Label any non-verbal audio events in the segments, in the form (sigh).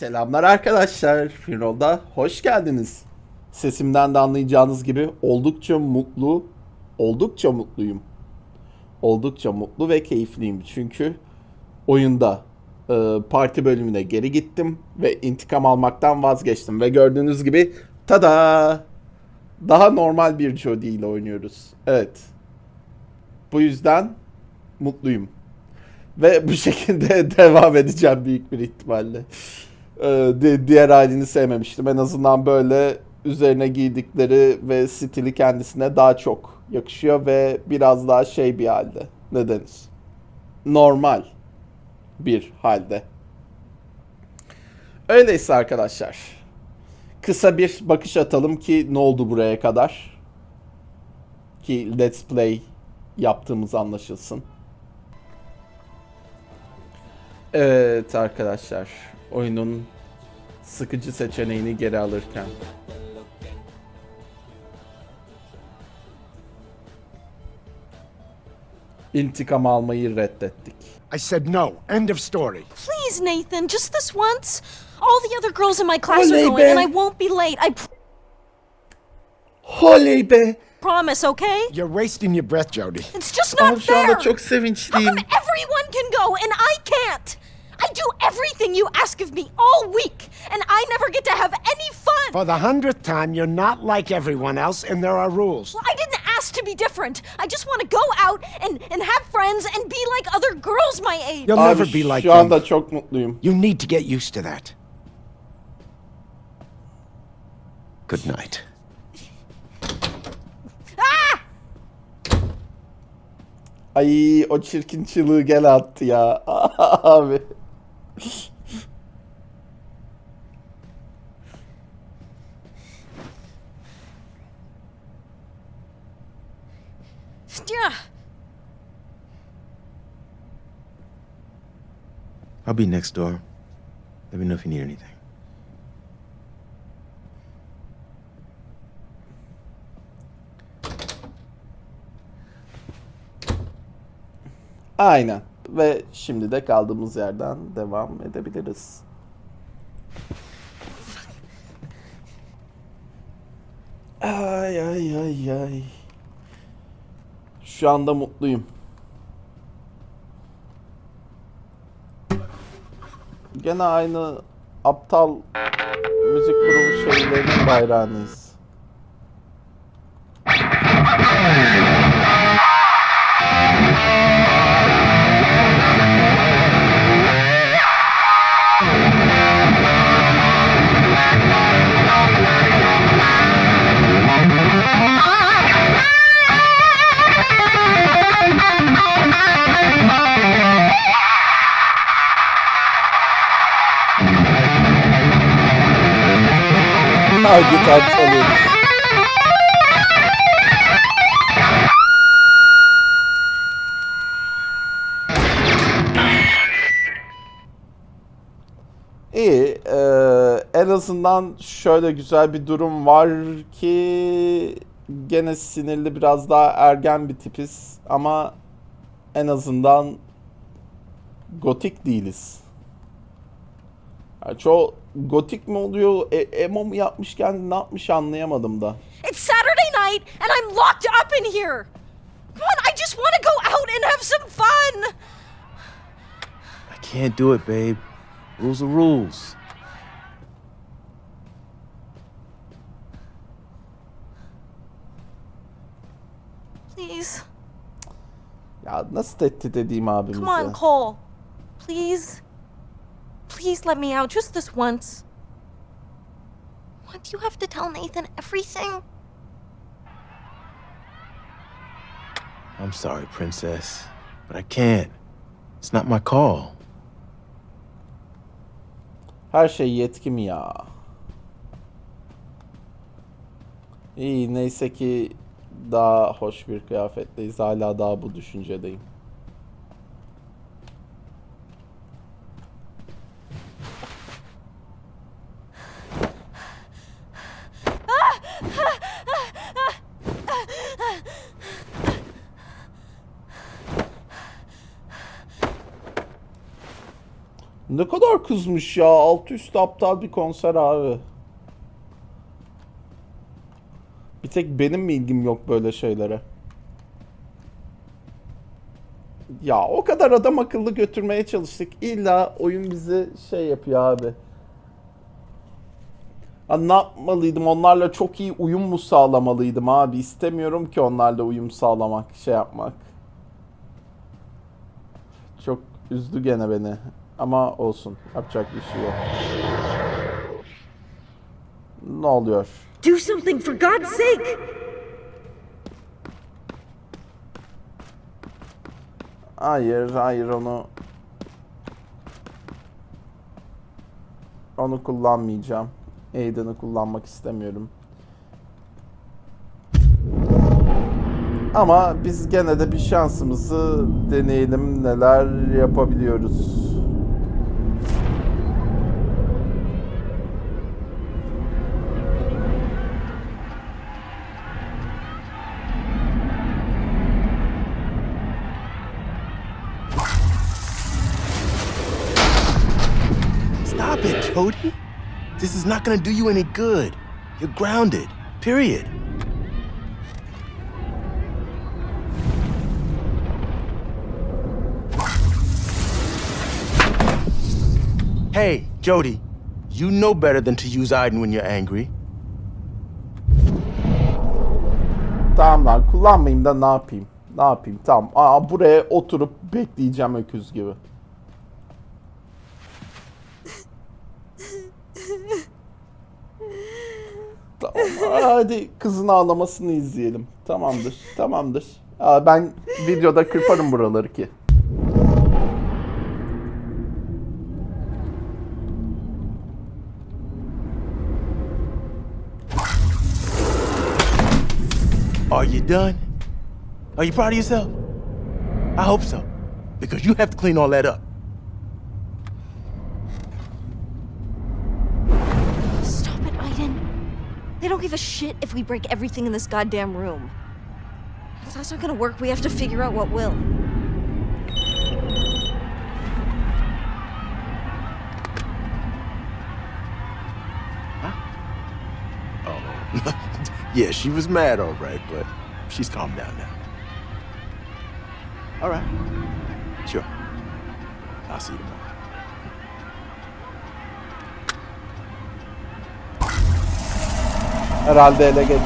Selamlar arkadaşlar. Firol'da hoş geldiniz. Sesimden de anlayacağınız gibi oldukça mutlu, oldukça mutluyum. Oldukça mutlu ve keyifliyim. Çünkü oyunda e, parti bölümüne geri gittim ve intikam almaktan vazgeçtim. Ve gördüğünüz gibi tada! Daha normal bir Jodie ile oynuyoruz. Evet. Bu yüzden mutluyum. Ve bu (laughs) şekilde devam edeceğim büyük bir ihtimalle. Di- diğer halini sevmemiştim. En azından böyle üzerine giydikleri ve stili kendisine daha çok yakışıyor ve biraz daha şey bir halde. Ne denir? Normal bir halde. Öyleyse arkadaşlar. Kısa bir bakış atalım ki ne oldu buraya kadar. Ki Let's Play yaptığımız anlaşılsın. Evet arkadaşlar, oyunun sıkıcı seçeneğini geri alırken. İntikam almayı reddettik. I said no. End of story. Please, Nathan, just this once. All the other girls in my class Oley are going, be. and I won't be late. I Holey be! promise, okay? You're wasting your breath, Jody. It's just not Abi şu fair. anda çok How sevinçliyim. come everyone can go and I can't? I do everything you ask of me all week, and I never get to have any fun. For the hundredth time, you're not like everyone else, and there are rules. Well, I didn't ask to be different. I just want to go out and, and have friends and be like other girls my age. You'll Abi never be like şu them. çok mutluyum. You need to get used to that. Good night. Ah! Ay o çirkin çığlığı gel attı ya. (laughs) Abi. Yeah. I'll be next door. Let me know if you need anything. Aynen. Ve şimdi de kaldığımız yerden devam edebiliriz. Ay ay ay ay. Şu anda mutluyum. Gene aynı aptal müzik grubu şeylerinin bayrağınız. Ha gitar çalıyoruz. İyi. eee, en azından şöyle güzel bir durum var ki gene sinirli biraz daha ergen bir tipiz ama en azından gotik değiliz. Yani çoğu gotik mi oluyor, e- emo mu yapmışken ne yapmış anlayamadım da. It's Saturday night, and I'm locked up in here. Come on, I just want to go out and have some fun. I can't do it, babe. Rules are rules. Please, Ya nasıl tehdit edeyim abimize? come on, Cole. Please, please let me out just this once. What do you have to tell Nathan everything? I'm sorry, princess, but I can't. It's not my call. Her şey yetkim ya. İyi neyse ki daha hoş bir kıyafetteyiz. Hala daha bu düşüncedeyim. Ne kadar kızmış ya. Alt üst aptal bir konser abi. Bir tek benim mi ilgim yok böyle şeylere? Ya o kadar adam akıllı götürmeye çalıştık. İlla oyun bizi şey yapıyor abi. Ha, ne yapmalıydım? Onlarla çok iyi uyum mu sağlamalıydım abi? İstemiyorum ki onlarla uyum sağlamak, şey yapmak. Çok üzdü gene beni. Ama olsun. Yapacak bir şey yok. Ne oluyor? Do something for God's sake! Hayır, hayır onu onu kullanmayacağım. Aiden'ı kullanmak istemiyorum. Ama biz gene de bir şansımızı deneyelim neler yapabiliyoruz. Jody. This is not gonna do you any good. You're grounded. Period. Hey, Jody, you know better than to use Aiden when you're angry. Tamam lan kullanmayayım da ne yapayım? Ne yapayım? Tamam. Aa, buraya oturup bekleyeceğim öküz gibi. Hadi kızın ağlamasını izleyelim. Tamamdır. Tamamdır. Aa, ben videoda kırparım buraları ki. Are you done? Are you proud of yourself? I hope so. Because you have to clean all that up. Don't give a shit if we break everything in this goddamn room. If that's not gonna work, we have to figure out what will. Oh, (laughs) yeah, she was mad, all right, but she's calmed down now. All right. Sure. I'll see you tomorrow. Herhalde ele geçirdi.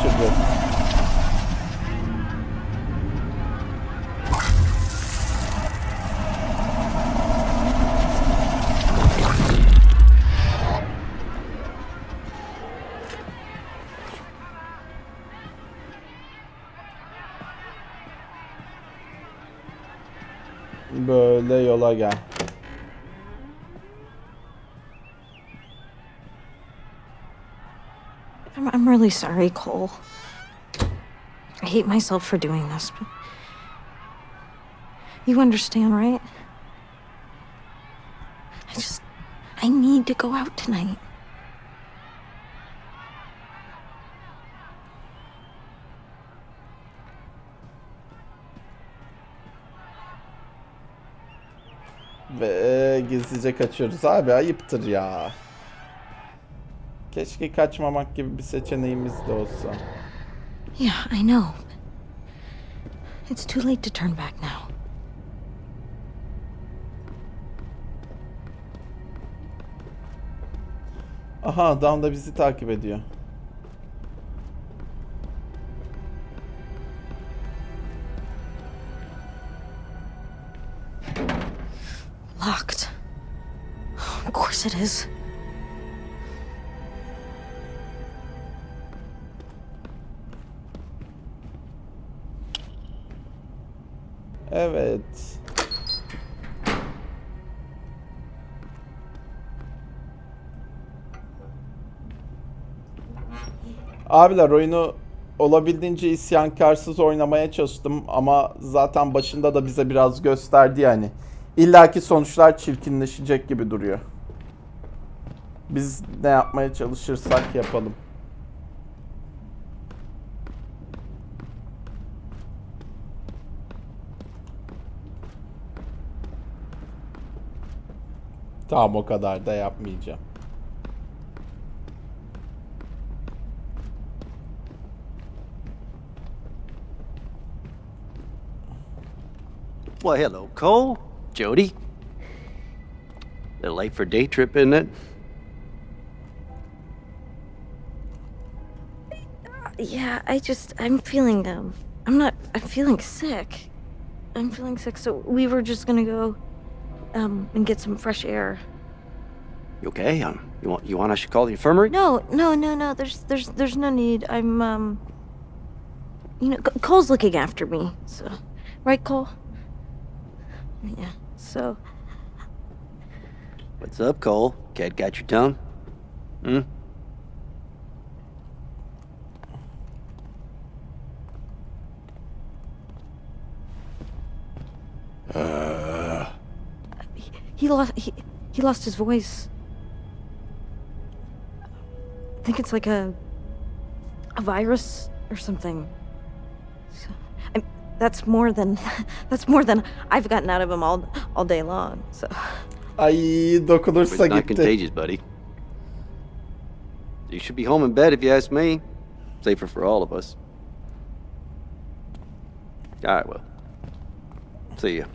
Böyle yola gel. I'm, really sorry, Cole. I hate myself for doing this, but. You understand, right? I just. I need to go out tonight. Ve gizlice kaçıyoruz abi ayıptır ya. Keşke kaçmamak gibi bir seçeneğimiz de olsa. Yeah, I know. It's too late to turn back now. Aha adam da bizi takip ediyor. Locked. Of course it is. Evet. Abiler oyunu olabildiğince isyankarsız oynamaya çalıştım ama zaten başında da bize biraz gösterdi yani. İllaki sonuçlar çirkinleşecek gibi duruyor. Biz ne yapmaya çalışırsak yapalım. Tamam o kadar da yapmayacağım. Well, hello, Cole. Jody. Little late for day trip, isn't it? Yeah, I just I'm feeling um I'm not I'm feeling sick. I'm feeling sick, so we were just gonna go um and get some fresh air. You okay? Um, you want you want I should call the infirmary? No, no, no, no. There's there's there's no need. I'm um you know Cole's looking after me. So right Cole? Yeah. So What's up, Cole? Cat got your tongue? Hmm. He lost he, he lost his voice. I think it's like a a virus or something. So, I, that's more than (laughs) that's more than I've gotten out of him all all day long. So Ay It's dokunursa not gitti. contagious, buddy. You should be home in bed if you ask me. Safer for all of us. All right, well. See ya.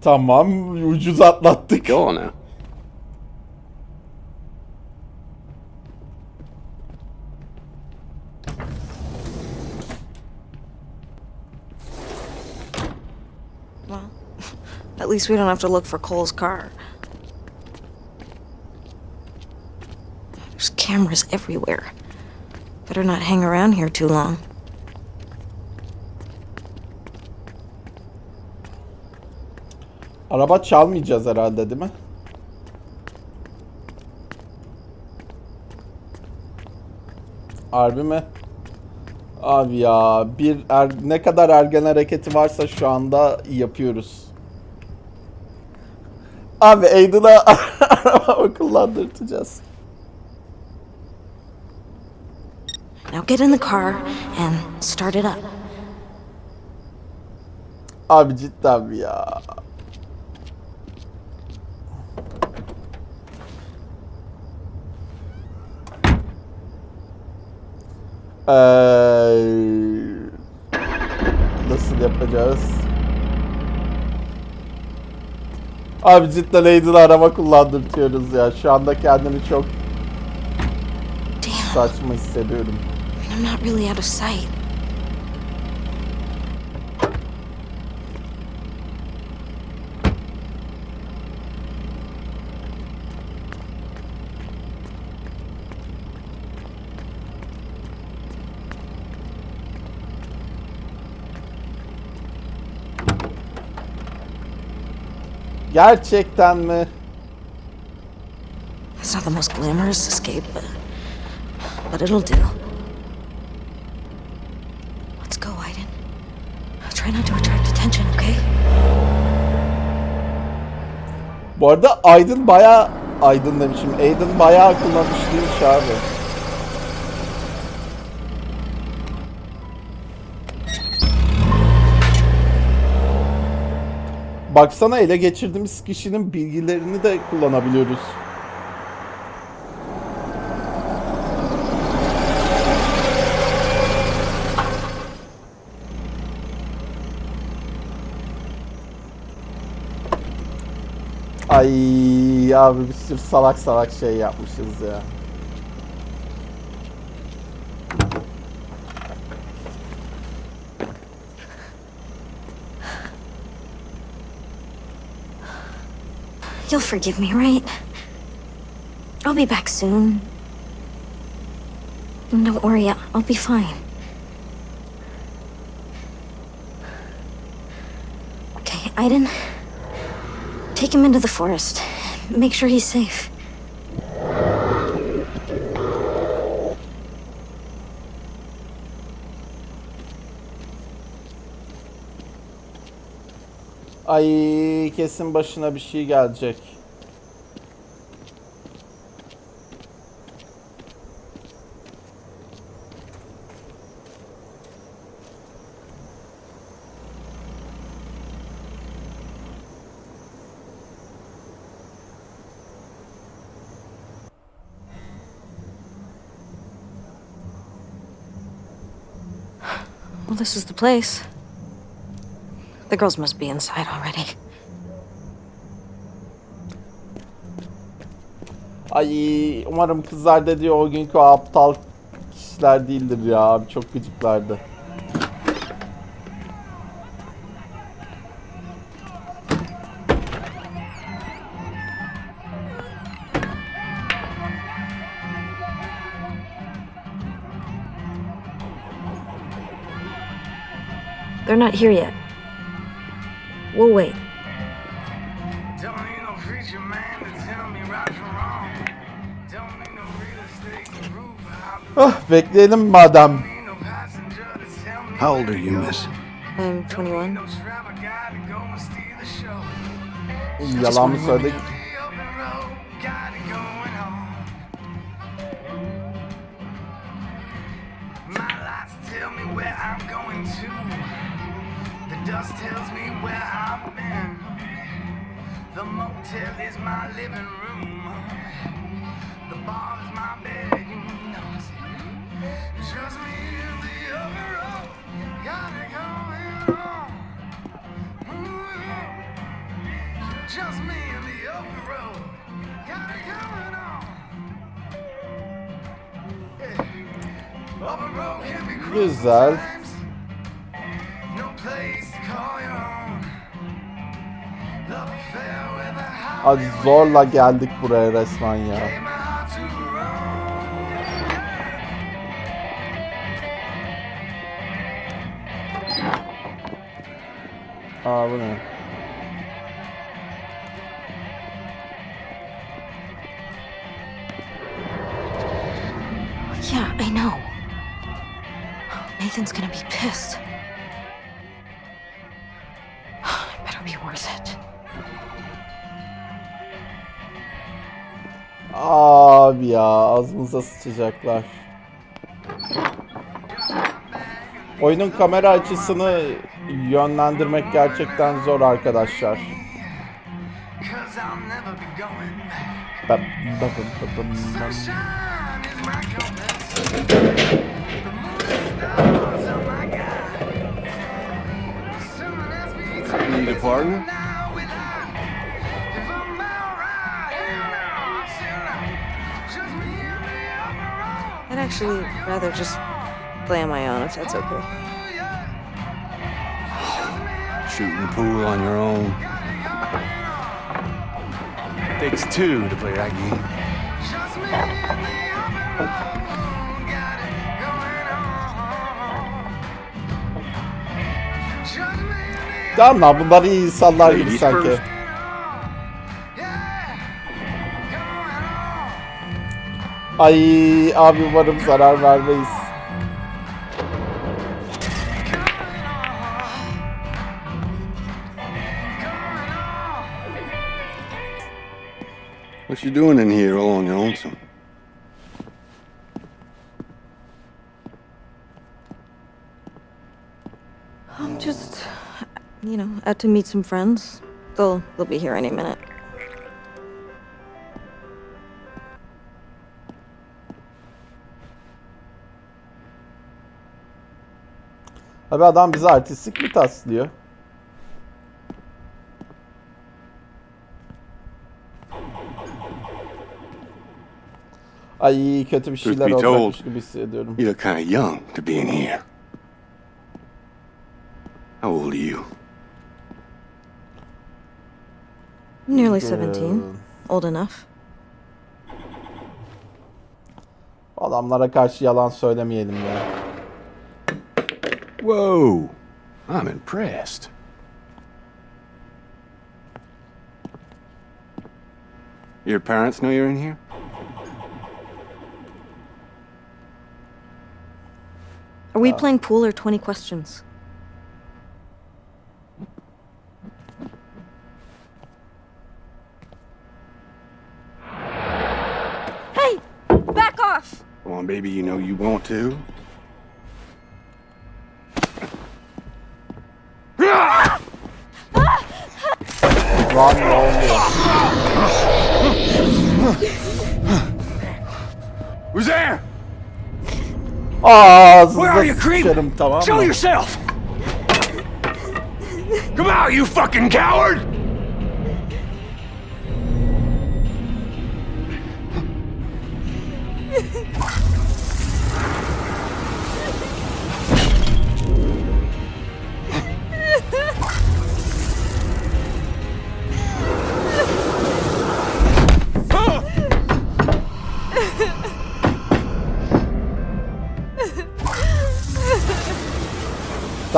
Tamam ucuz atlattık. Go on now. well, (laughs) at least we don't have to look for Cole's car. There's cameras everywhere. Better not hang around here too long. Araba çalmayacağız herhalde değil mi? Harbi mi? Abi ya bir er, ne kadar ergen hareketi varsa şu anda yapıyoruz. Abi Aiden'a (laughs) araba kullandırtacağız. Now get in the car and start it up. Abi cidden ya? Eee, nasıl yapacağız? Abi cidden Aiden'a araba kullandırtıyoruz ya. Şu anda kendimi çok saçma hissediyorum. I'm not really out of sight. Gerçekten mi? It's not the most glamorous escape, but but it'll do. Let's go, Aiden. Try not to attract attention, okay? Bu arada Aydın bayağı Aydın demişim. Aydın bayağı kullanışlıymış abi. Baksana ele geçirdiğimiz kişinin bilgilerini de kullanabiliyoruz. Ay abi bir sürü salak salak şey yapmışız ya. You'll forgive me, right? I'll be back soon. And Don't worry, I'll be fine. Okay, Aiden. Take him into the forest. Make sure he's safe. Ay kesin başına bir şey gelecek. Well, this is the place. The girls must be inside already. Ay umarım kızlar dediği o günkü o aptal kişiler değildir ya. Abi çok gıcıklardı. They're not here yet. We'll wait. Ah bekleyelim madem. How old are you, miss? I'm 21. no trapper guy to go and steal the show. Yalan mı söyledik? Tell me where I'm going to. Dust tells me where I've been. The motel is my living room. The bar is my bed. You know it's just me and the open road. Got it going on. Just me and the open road. Got it going on. Yeah. Road can be cruel Güzel. Hadi zorla geldik buraya resmen ya. Aa bu ne? Sıçacaklar. Oyunun kamera açısını yönlendirmek gerçekten zor arkadaşlar. Cause I'll never be going back. Ba- ba- actually rather just play on my own if that's okay. Oh, yeah. Shooting pool on your own. Takes two to play that game. Just me and the upper road. Got it going on. Just me and the Tamam lan bunlar iyi insanlar gibi Ladies sanki. Ay abi umarım zarar vermeyiz. What you doing in here all on your lonesome? I'm just, you know, out to meet some friends. They'll they'll be here any minute. Abi adam bize artistlik mi taslıyor? Ay kötü bir şeyler be olacakmış told. gibi hissediyorum. You look kind of young to be in here. How old are you? Nearly 17. Old enough. Adamlara karşı yalan söylemeyelim ya. Whoa, I'm impressed. Your parents know you're in here? Are we uh. playing pool or 20 questions? Hey! Back off! Come on, baby, you know you want to. Ne oluyor? Who's there? Ağzınıza Where are you, creep? Show yourself! Come out, you fucking coward!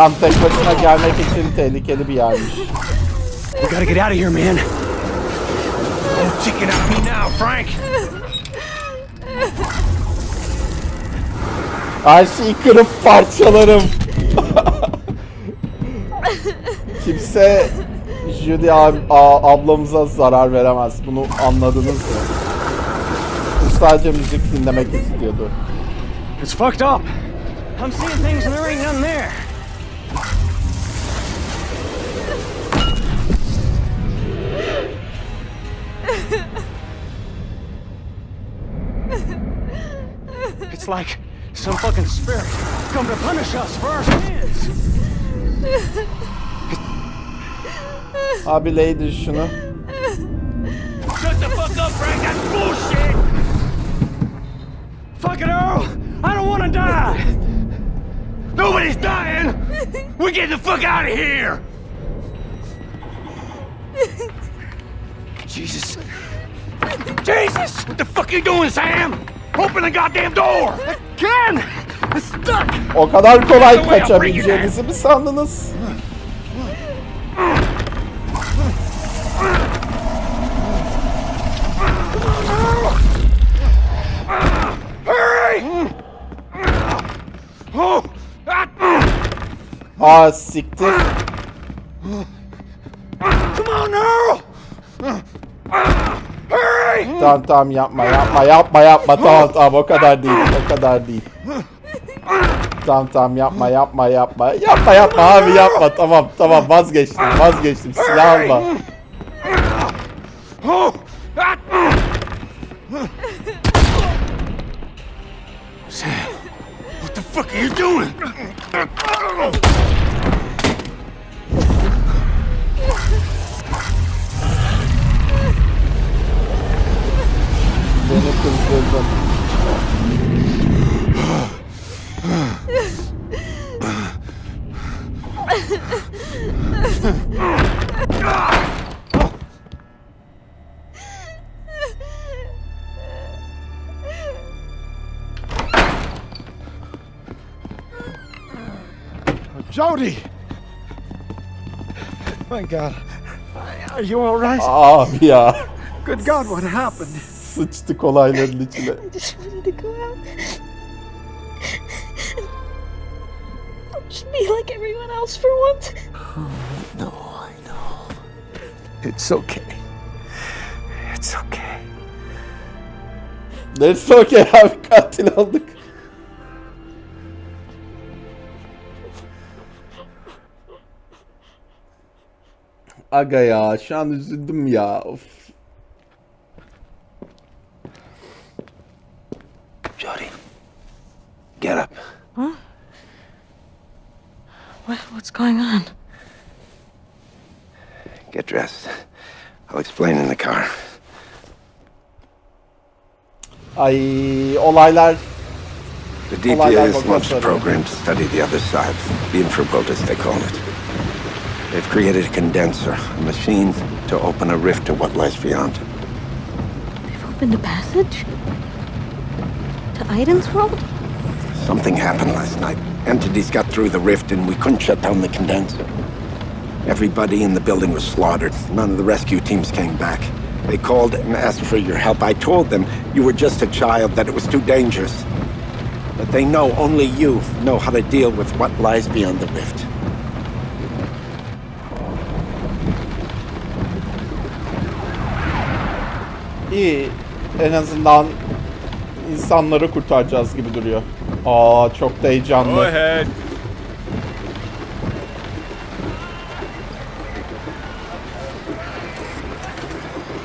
Tam tek başına gelmek için tehlikeli bir yermiş. We gotta get out of here, man. Don't chicken out me now, Frank. Her şeyi kırıp parçalarım. Kimse Judy ab- ablamıza zarar veremez. Bunu anladınız mı? Bu sadece müzik dinlemek istiyordu. It's fucked up. I'm seeing things and there ain't none there. Like some fucking spirit come to punish us for our sins. (laughs) Abi Lady şunu. Shut the fuck up, Frank. That's bullshit. Fuck it, Earl. I don't want to die. Nobody's dying. We're getting the fuck out of here. Jesus. Jesus! What the fuck are you doing, Sam? Open the goddamn door! I can! It's stuck! O kadar kolay kaçabileceğinizi mi sandınız? Aa siktir. Come on, Earl! Tamam tamam yapma yapma yapma yapma. Tamam tamam o kadar değil o kadar değil. Tamam tamam yapma yapma yapma. Yapma yapma abi yapma. Tamam tamam vazgeçtim vazgeçtim. Silah alma. Jody! My God. Are you all right? Abi ya Good God, what happened? sıçtık olayların içine. I just wanted to go out. Just be like everyone else for once. No, I know. It's okay. It's okay. Neyse okey abi katil olduk. Aga ya şu an üzüldüm ya. Of. Jody, get up. What, what's going on? Get dressed. I'll explain in the car. Ay olaylar The I DPA like has what launched a you're saying. program to study the other side, the infraworld as they call it. They've created a condenser, a machine to open a rift to what lies beyond. They've opened a passage? To Aiden's world? Something happened last night. Entities got through the rift and we couldn't shut down the condenser. Everybody in the building was slaughtered. None of the rescue teams came back. They called and asked for your help. I told them you were just a child, that it was too dangerous. But they know only you know how to deal with what lies beyond the rift. İyi. En azından insanları kurtaracağız gibi duruyor. Aa çok da heyecanlı.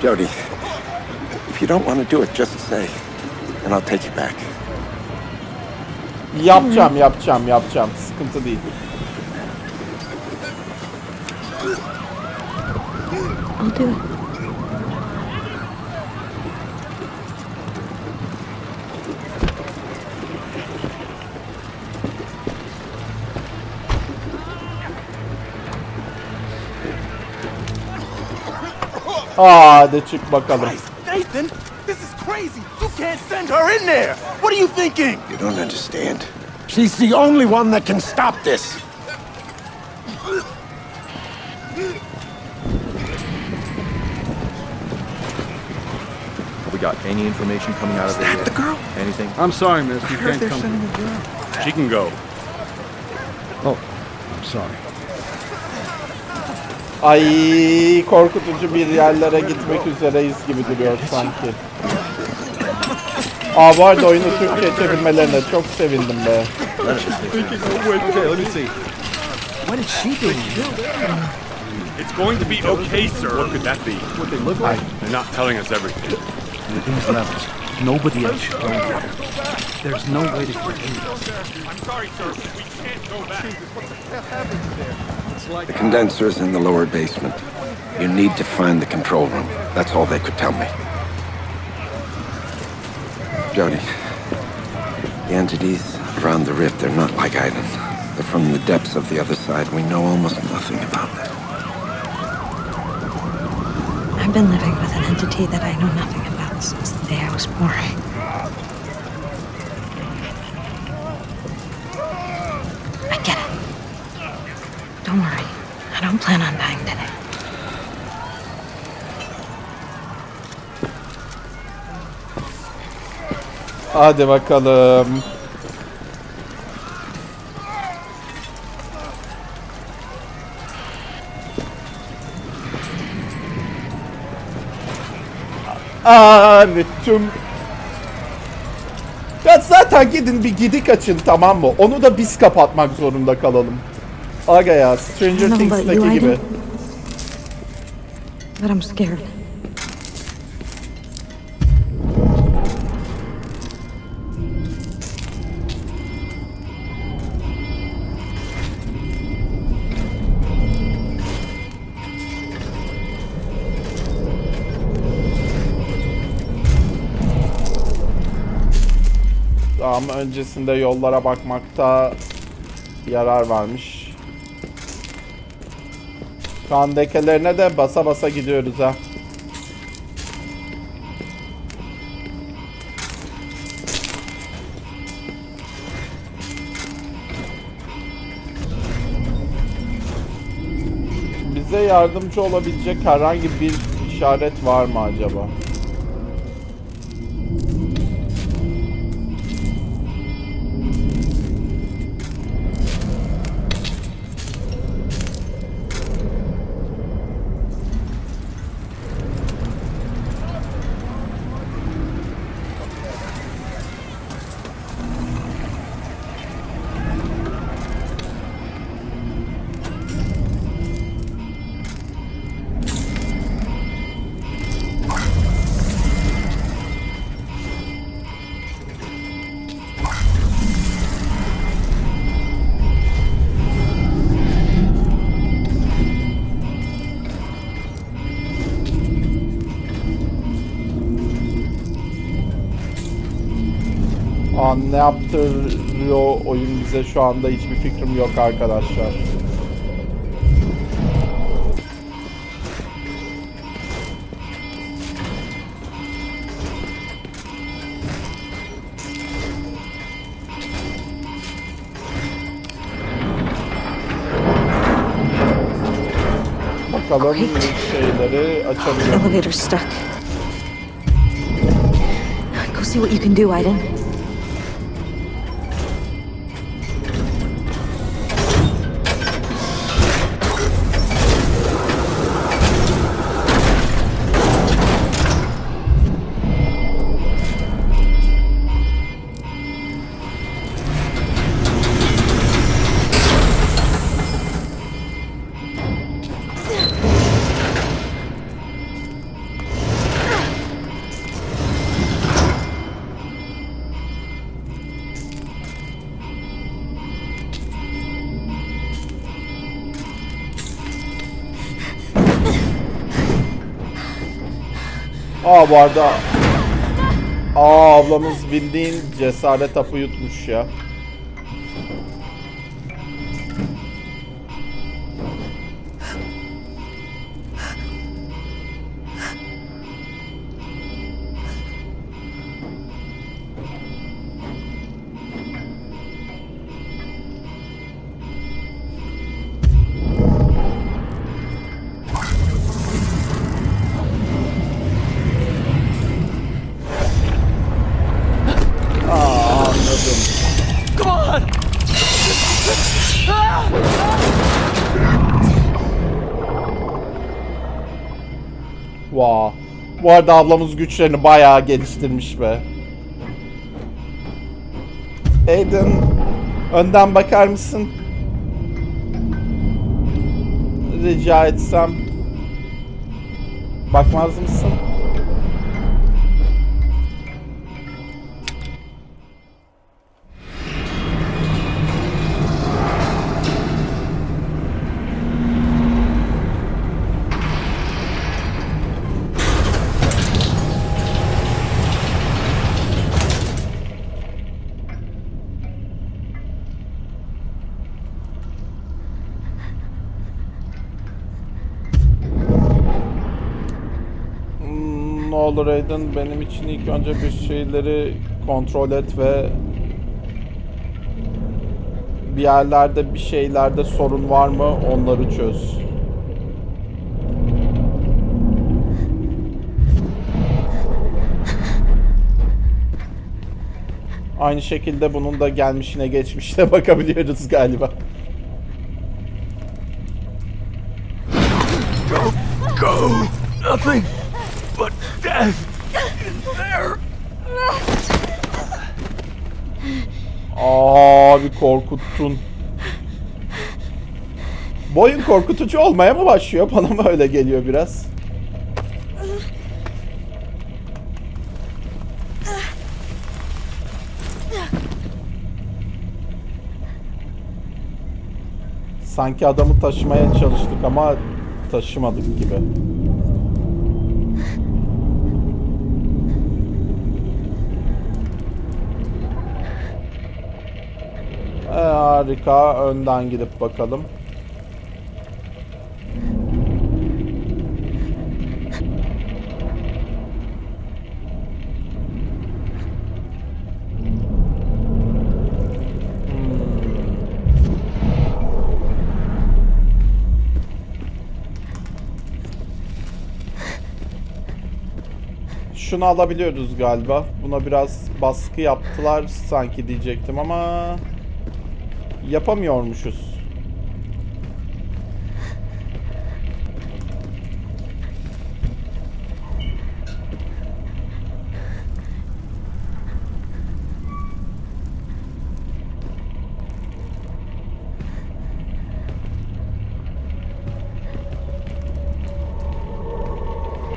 Jody, if you don't want to do it, just say, and I'll take you back. Yapacağım, yapacağım, yapacağım. Sıkıntı değil. I'll do it. Hadi çık bakalım. Christ, Nathan, this is crazy. You can't send her in there. What are you thinking? You don't understand. She's the only one that can stop this. Have we got any information coming out of there yet? the girl? Anything? I'm sorry, miss. You can't come. She can go. Oh, I'm sorry. Ay korkutucu bir yerlere gitmek üzereyiz gibi duruyor sanki. Aa bu arada oyunu Türkçe çevirmelerine çok sevindim be. What is she doing? It's going to be okay, sir. What could that be? What they look like? They're not telling us everything. These levels. Nobody else should go there. There's no way to get in. I'm sorry, sir. We can't go back. The condenser is in the lower basement. You need to find the control room. That's all they could tell me. Jody, the entities around the rift, they're not like Island. They're from the depths of the other side. We know almost nothing about them. I've been living with an entity that I know nothing about since the day I was born. Don't worry. I don't plan on dying today. Hadi bakalım. Evet tüm... Ya zaten gidin bir gidik açın tamam mı? Onu da biz kapatmak zorunda kalalım. Aga ya Stranger Things'teki gibi. But I'm scared. Ama öncesinde yollara bakmakta yarar varmış. Kan lekelerine de basa basa gidiyoruz ha. Bize yardımcı olabilecek herhangi bir işaret var mı acaba? Ne yaptırıyor oyun bize şu anda hiçbir fikrim yok arkadaşlar. Bakalım şeyleri açabiliyor. Elevator's stuck. Go see what you can do, Aiden. Aa bu arada Aa ablamız bildiğin cesaret hapı yutmuş ya. Arada ablamız güçlerini bayağı geliştirmiş be. Aiden önden bakar mısın? Rica etsem. Bakmaz mısın? Aiden benim için ilk önce bir şeyleri kontrol et ve bir yerlerde bir şeylerde sorun var mı onları çöz. Aynı şekilde bunun da gelmişine geçmişine (laughs) bakabiliyoruz galiba. Go! Nothing but death is there! Abi korkuttun. Boyun korkutucu olmaya mı başlıyor? Bana mı öyle geliyor biraz? Sanki adamı taşımaya çalıştık ama taşımadık gibi. Harika. Önden gidip bakalım. Şunu alabiliyoruz galiba. Buna biraz baskı yaptılar sanki diyecektim ama yapamıyormuşuz.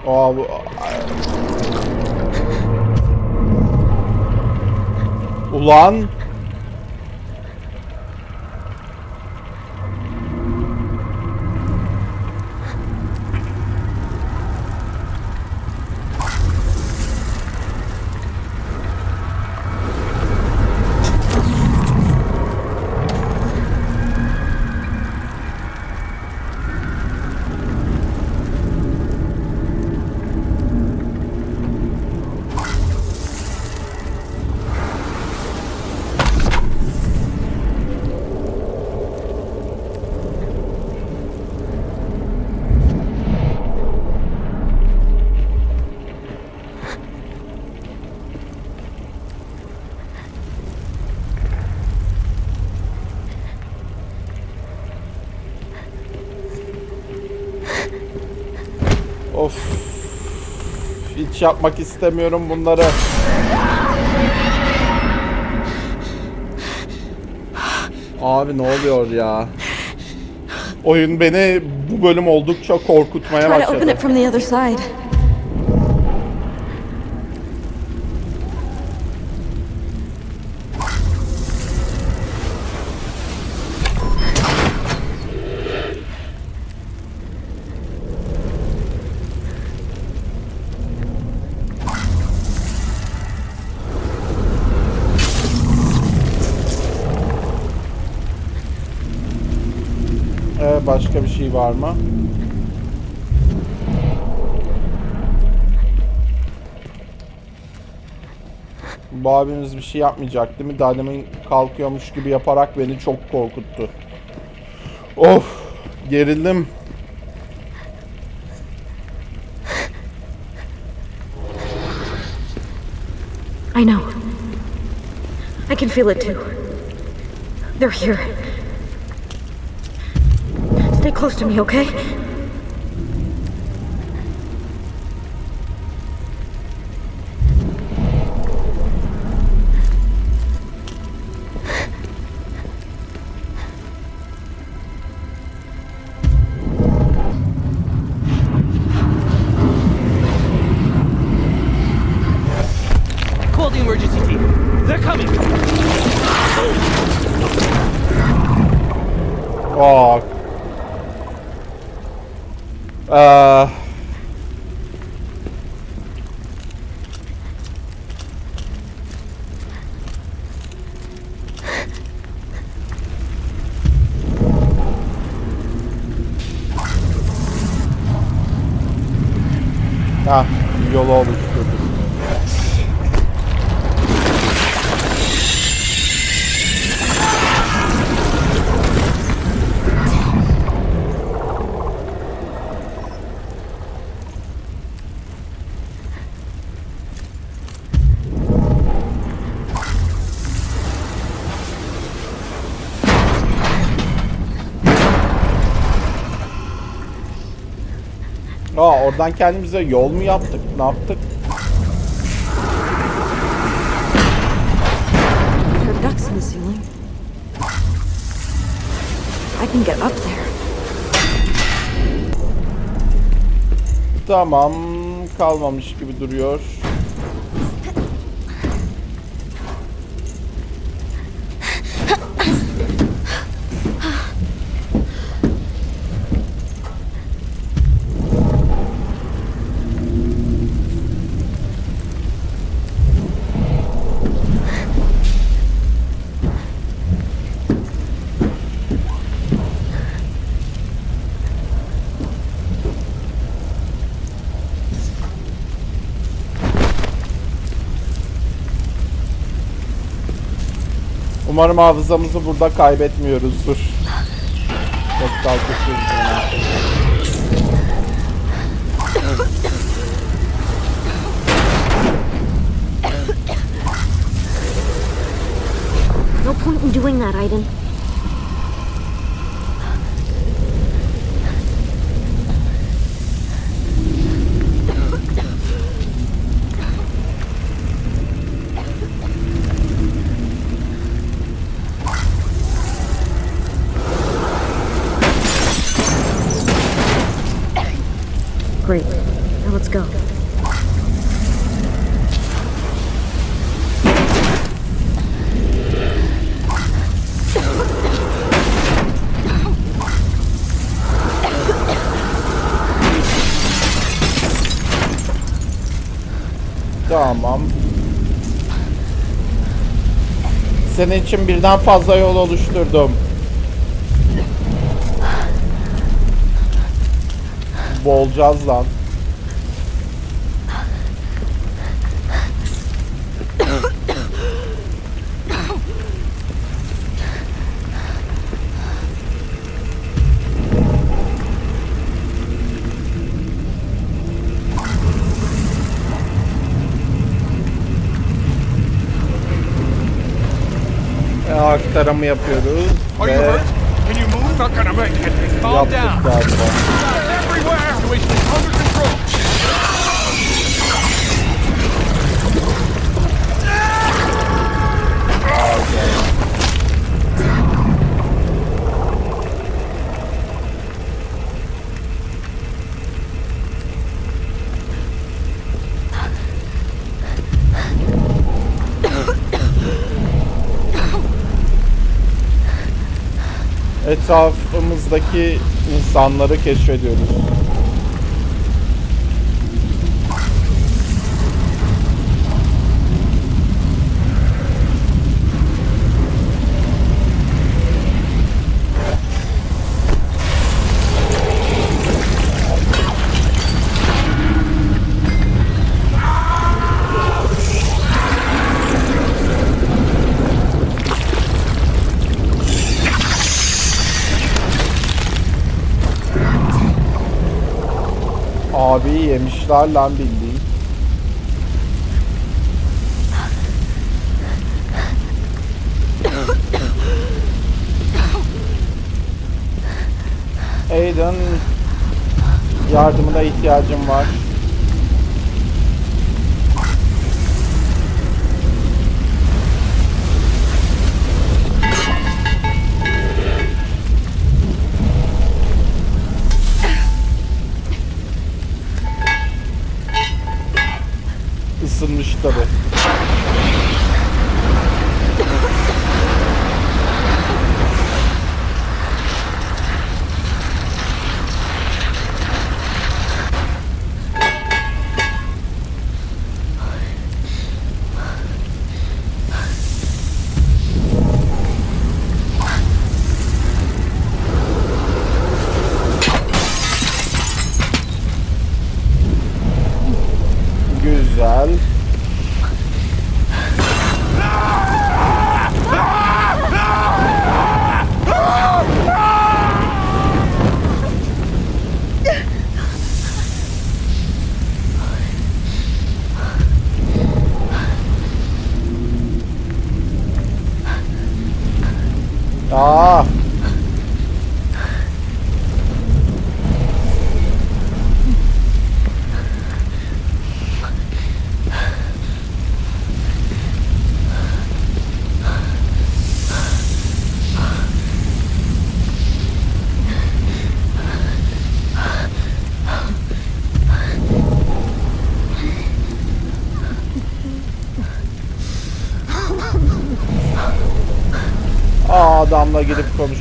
Aa, bu... Ulan Hiç yapmak istemiyorum bunları. Abi ne oluyor ya? Oyun beni bu bölüm oldukça korkutmaya başladı. Şey var mı? Bu abimiz bir şey yapmayacak değil mi? Daha kalkıyormuş gibi yaparak beni çok korkuttu. Of! Gerildim. I know. I can feel it too. They're here. Stay close to me, okay? Ee, Ha, yolu oluşturduk. Oradan kendimize yol mu yaptık? Ne yaptık? Ducks in the ceiling. I can get up there. Tamam, kalmamış gibi duruyor. Umarım hafızamızı burada kaybetmiyoruzdur. Çok kalkışıyoruz. No point in doing that, Aiden. Senin için birden fazla yol oluşturdum. Boğulacağız lan. Aktarımı yapıyoruz Etrafımızdaki insanları keşfediyoruz. Yemişler lan bildiğin. Aiden yardımına ihtiyacım var.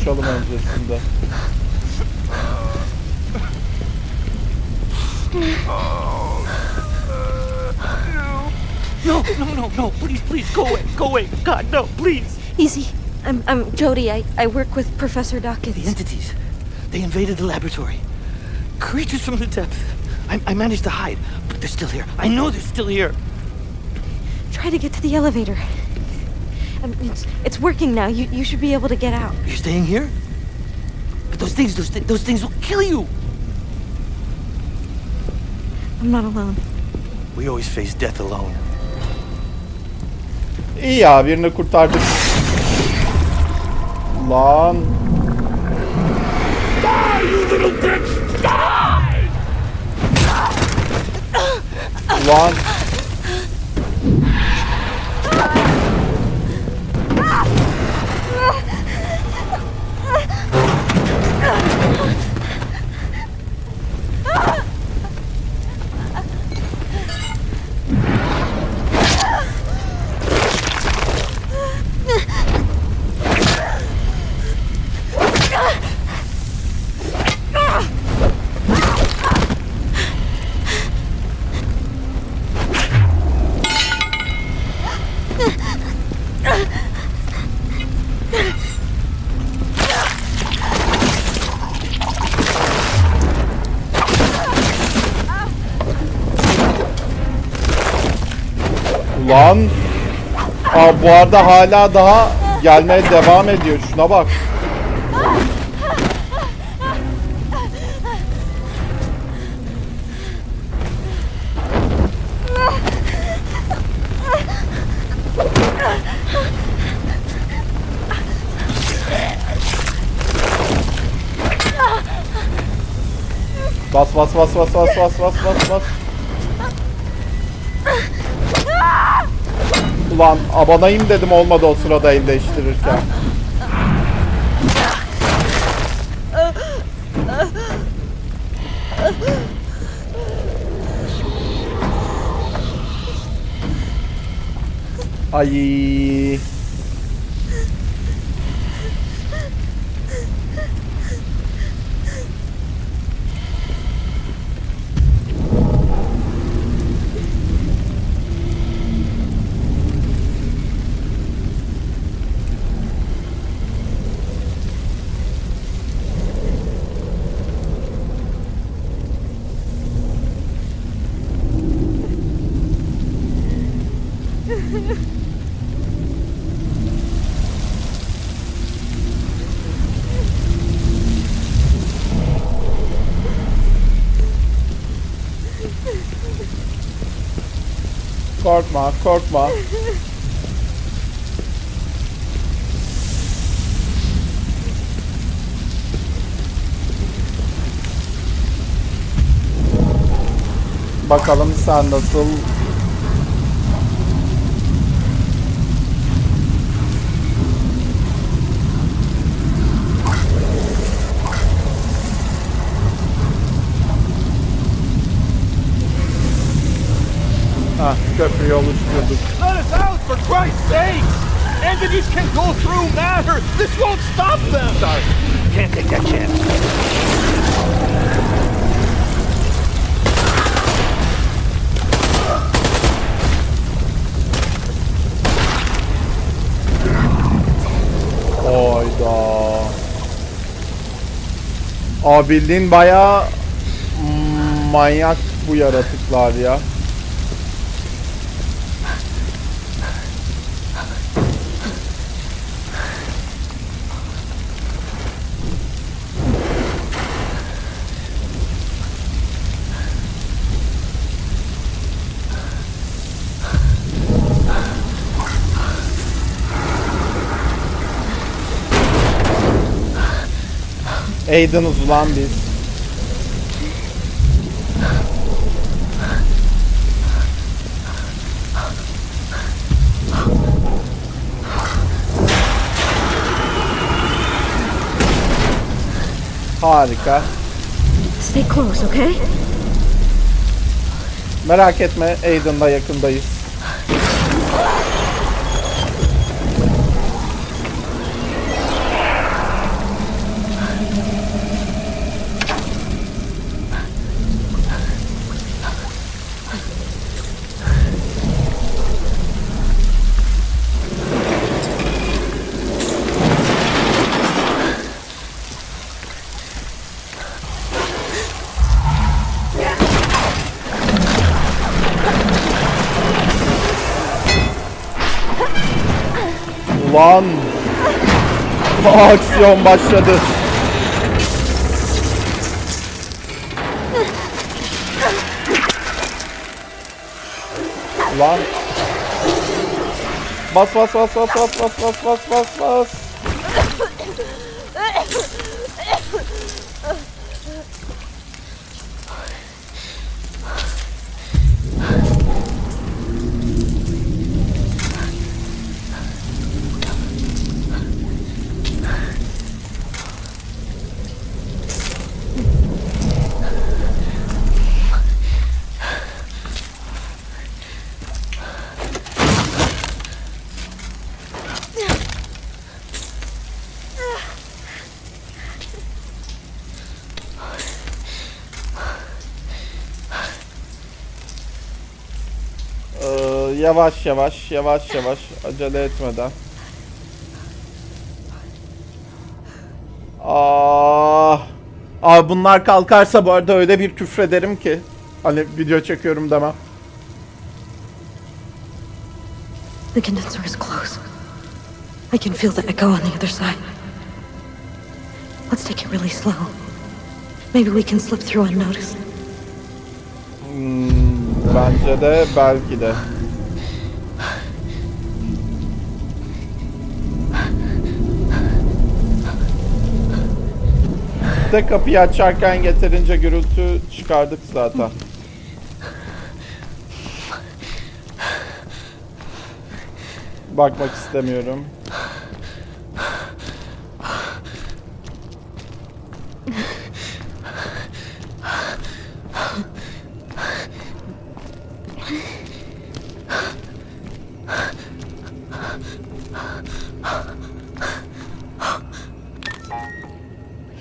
Konuşalım öncesinde. No, no, no, no. Please, please, go away. Go away. God, no, please. Easy. I'm, I'm Jody. I, I work with Professor The Dawkins. entities. They invaded the laboratory. Creatures from the depth. I, I managed to hide, but they're still here. I know they're still here. Try to get to the elevator. Um, it's, it's working now. You, you should be able to get out. You're staying here? But those things, those, thi- those things will kill you. I'm not alone. We always face death alone. İyi ya birini kurtardık. Lan. Lan. Lan. Aa, bu arada hala daha gelmeye devam ediyor. Şuna bak. Bas bas bas bas bas bas bas bas bas. Ulan abanayım dedim olmadı o sırada el değiştirirken. Korkma. Bakalım sen nasıl Ha, köprüyü oluşturduk. Let us out, for Christ's sake! Entities can go through matter! This won't stop them! Sorry. Can't take that chance. Oyda. Aa bildiğin bayağı manyak bu yaratıklar ya. Aiden'ız ulan biz. Harika. Stay close, okay? Merak etme Aiden'la yakındayız. Aksiyon başladı. Ulan! Bas bas bas bas bas bas bas bas bas bas. Ee, yavaş yavaş yavaş yavaş acele etmeden. Ah. Abi bunlar kalkarsa bu arada öyle bir küfrederim ki. Hani video çekiyorum demem. The condenser is close. I can feel the echo on the other side. Let's take it really slow. Maybe we can slip through unnoticed. Hmm, bence de belki de. De kapıyı açarken yeterince gürültü çıkardık zaten. Bakmak istemiyorum.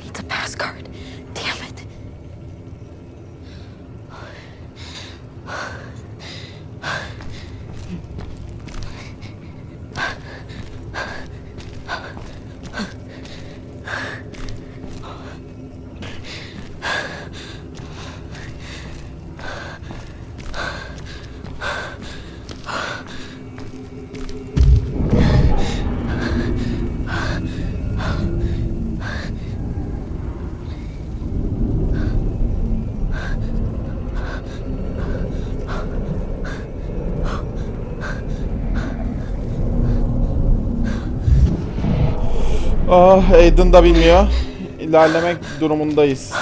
It's a pass card. Damn it. Ah Aiden da bilmiyor. İlerlemek durumundayız.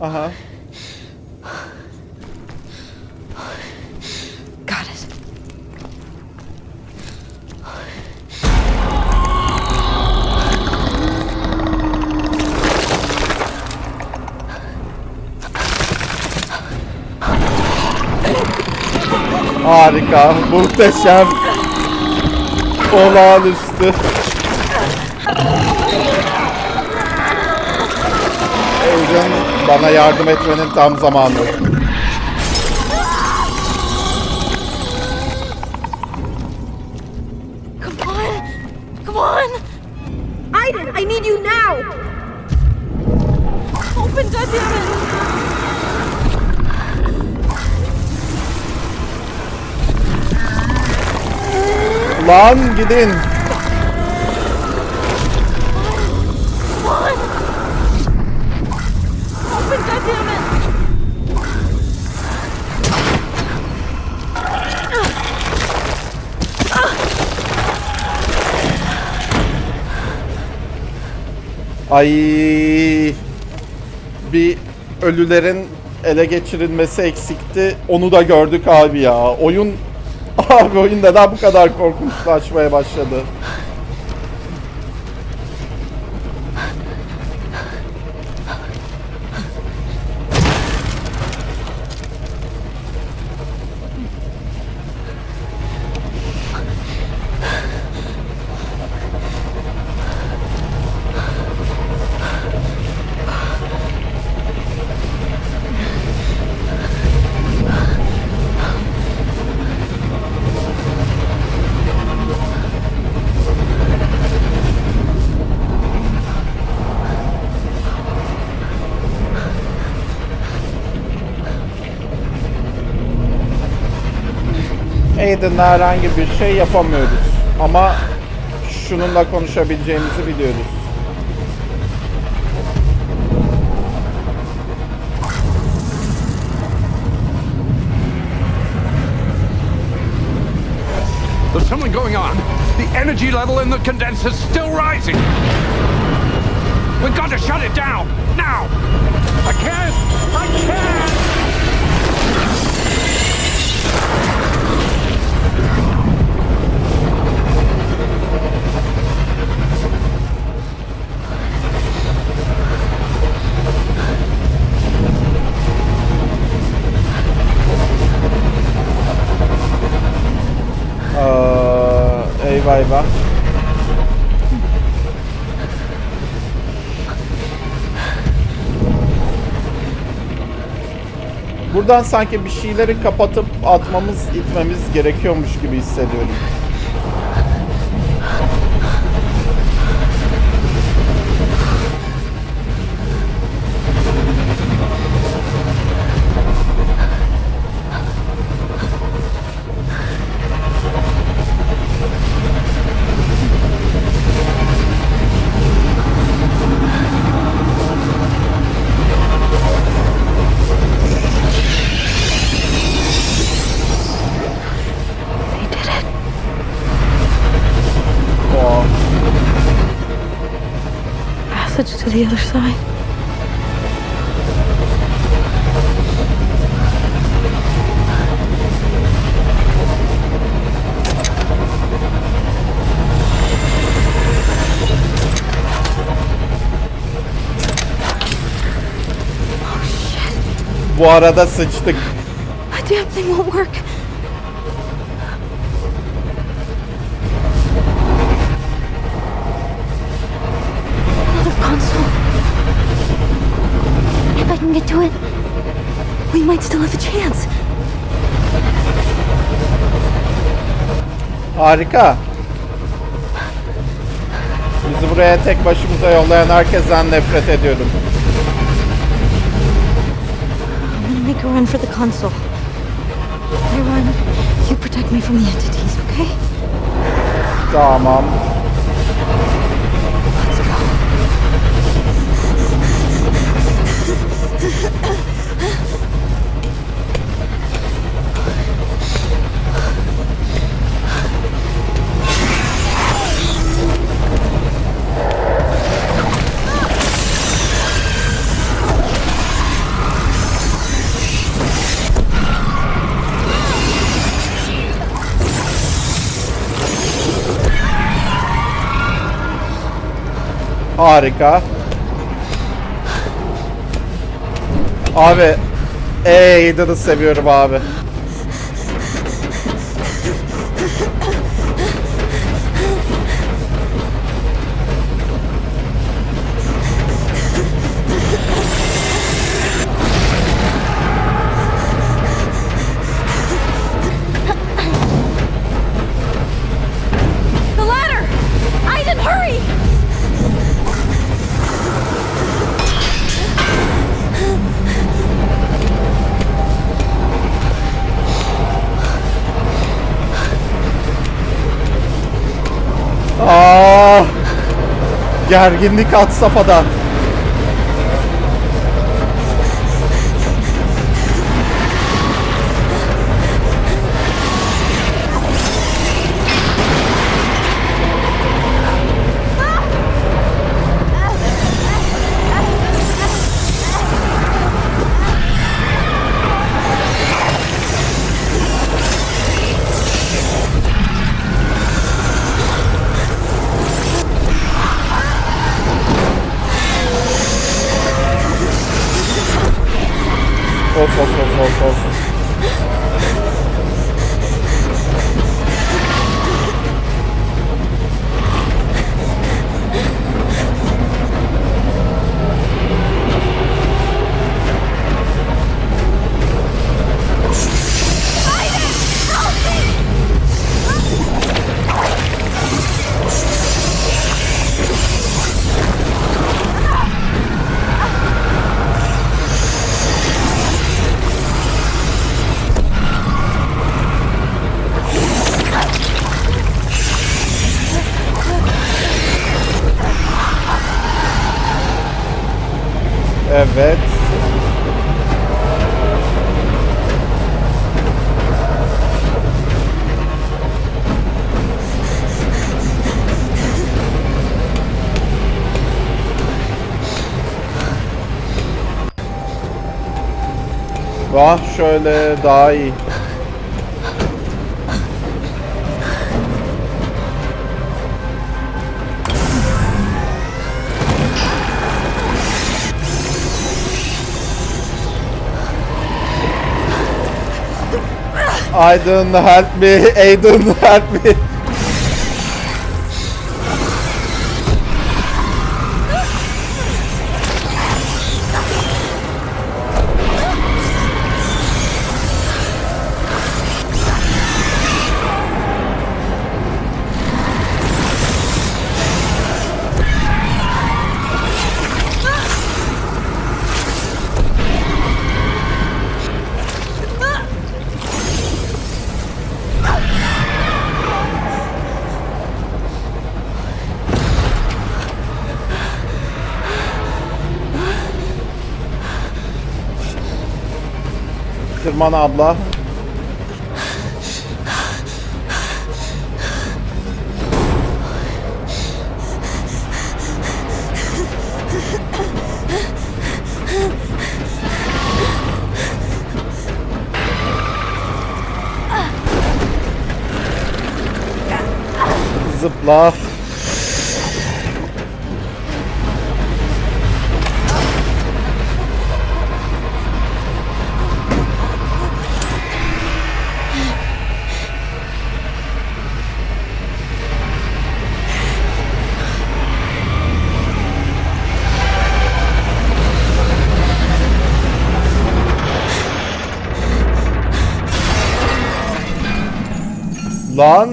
Aha. Got it. Harika, muhteşem, olağanüstü. Aiden bana yardım etmenin tam zamanı. Lan gidin. Ay bir ölülerin ele geçirilmesi eksikti. Onu da gördük abi ya. Oyun abi oyun neden bu kadar korkunçlaşmaya başladı? Aiden'le herhangi bir şey yapamıyoruz. Ama şununla konuşabileceğimizi biliyoruz. There's something going on. The energy level in the condenser's still rising. We've got to shut it down. Now. I can't. I can't. Eyvah. Buradan sanki bir şeyleri kapatıp atmamız, itmemiz gerekiyormuş gibi hissediyorum. The other side. Bu arada sıçtık. Damn thing won't work. Might still have a chance. Harika. Bizi buraya tek başımıza yollayan herkesten nefret ediyorum. make a run for the console. I run. You protect me from the entities, okay? Tamam. Harika. Abi. Aiden'ı seviyorum abi. Gerginlik had safhada. Evet. Vah şöyle daha iyi. Aydın help me, Aydın help me. Tırman abla. Zıpla. lan?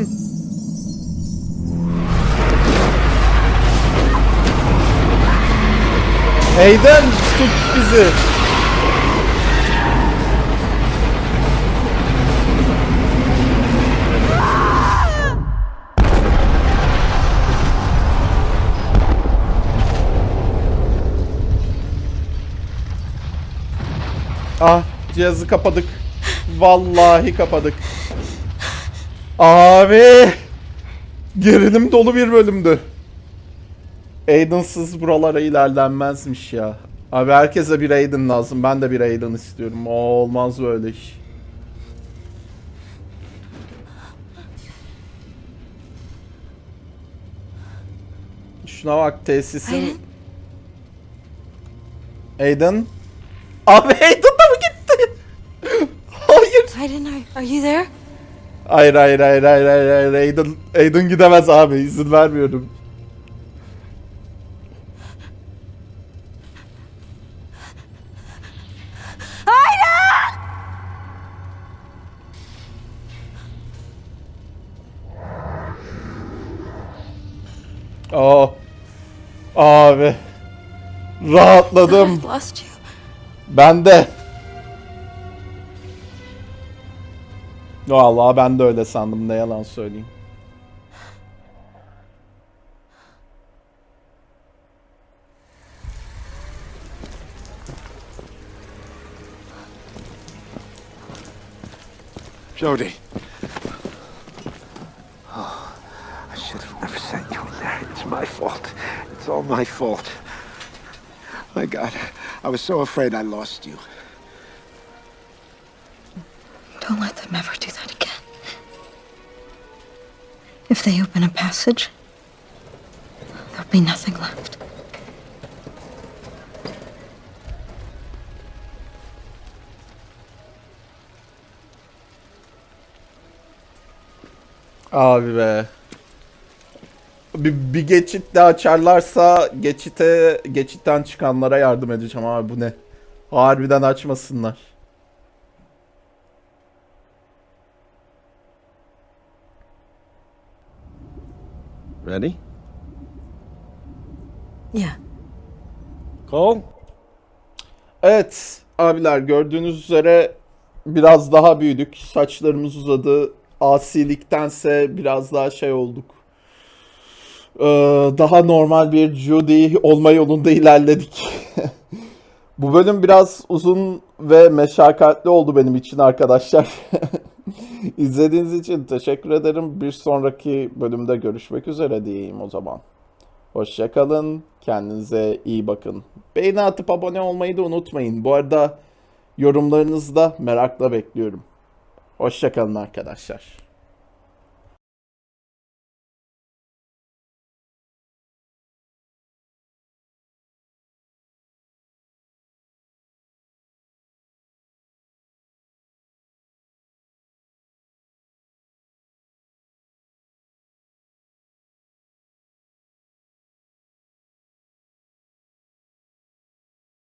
Eyden tut bizi. Ah cihazı kapadık. Vallahi kapadık. Abi. Gerilim dolu bir bölümdü. Aiden'sız buralara ilerlenmezmiş ya. Abi herkese bir Aiden lazım. Ben de bir Aiden istiyorum. O olmaz böyle iş. Şuna bak tesisin. Aiden? Abi Aiden da mı gitti? (laughs) Hayır. Aiden, are, are you there? Hayır hayır hayır hayır hayır hayır Aiden, Aiden gidemez abi izin vermiyorum. Oh. Abi. Rahatladım. Ben de. Vallahi ben de öyle sandım ne yalan söyleyeyim. Jody. Oh, I should have never sent you in there. It's my fault. It's all my fault. My God, I was so afraid I lost you. Don't let them ever do that again. If they open a passage, there'll be nothing left. Abi be. Bir, bir geçit de açarlarsa geçite geçitten çıkanlara yardım edeceğim abi bu ne? Harbiden açmasınlar. Ready? Yeah. Cole? Evet abiler gördüğünüz üzere biraz daha büyüdük. Saçlarımız uzadı. Asiliktense biraz daha şey olduk. Ee, daha normal bir Judy olma yolunda ilerledik. (laughs) Bu bölüm biraz uzun ve meşakkatli oldu benim için arkadaşlar. (laughs) (laughs) İzlediğiniz için teşekkür ederim. Bir sonraki bölümde görüşmek üzere diyeyim o zaman. Hoşçakalın. Kendinize iyi bakın. Beğeni atıp abone olmayı da unutmayın. Bu arada yorumlarınızı da merakla bekliyorum. Hoşçakalın arkadaşlar.